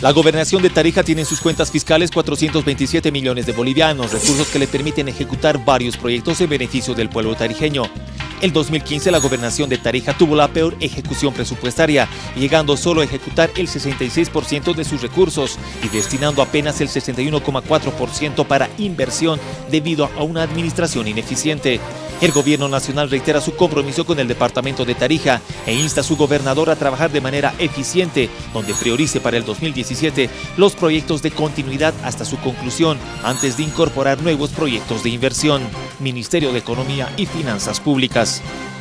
La gobernación de Tarija tiene en sus cuentas fiscales 427 millones de bolivianos, recursos que le permiten ejecutar varios proyectos en beneficio del pueblo tarijeño. El 2015 la gobernación de Tarija tuvo la peor ejecución presupuestaria, llegando solo a ejecutar el 66% de sus recursos y destinando apenas el 61,4% para inversión debido a una administración ineficiente. El gobierno nacional reitera su compromiso con el departamento de Tarija e insta a su gobernador a trabajar de manera eficiente, donde priorice para el 2017 los proyectos de continuidad hasta su conclusión, antes de incorporar nuevos proyectos de inversión. Ministerio de Economía y Finanzas Públicas. guys.